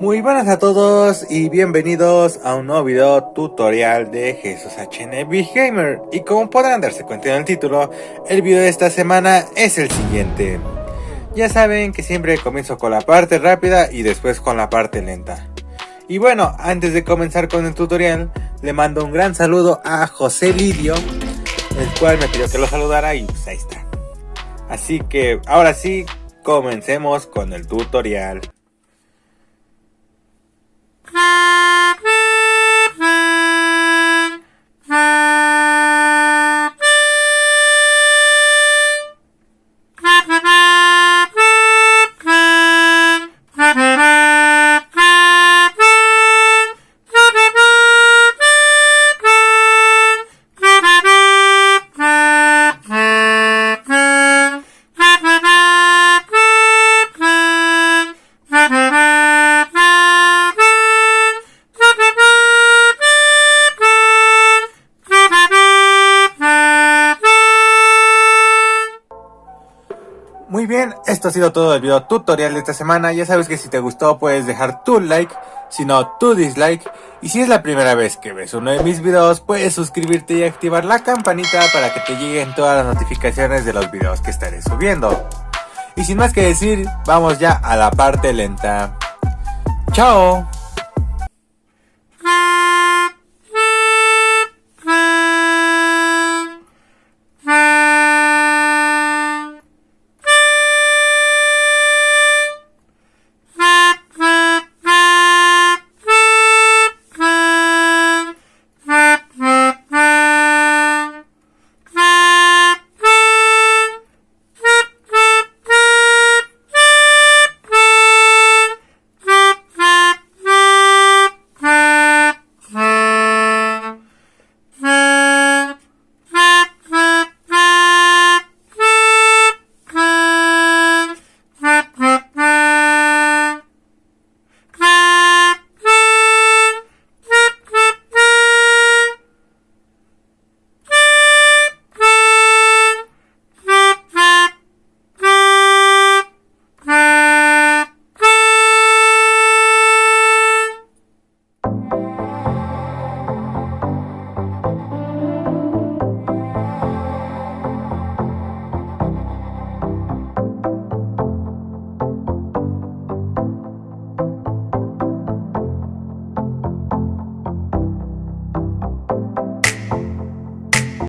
Muy buenas a todos y bienvenidos a un nuevo video tutorial de Jesús HN Big Gamer y como podrán darse cuenta en el título, el video de esta semana es el siguiente. Ya saben que siempre comienzo con la parte rápida y después con la parte lenta. Y bueno, antes de comenzar con el tutorial, le mando un gran saludo a José Lidio, el cual me pidió que lo saludara y pues ahí está. Así que ahora sí, comencemos con el tutorial. Muy bien, esto ha sido todo el video tutorial de esta semana. Ya sabes que si te gustó puedes dejar tu like, si no tu dislike. Y si es la primera vez que ves uno de mis videos, puedes suscribirte y activar la campanita para que te lleguen todas las notificaciones de los videos que estaré subiendo. Y sin más que decir, vamos ya a la parte lenta. ¡Chao!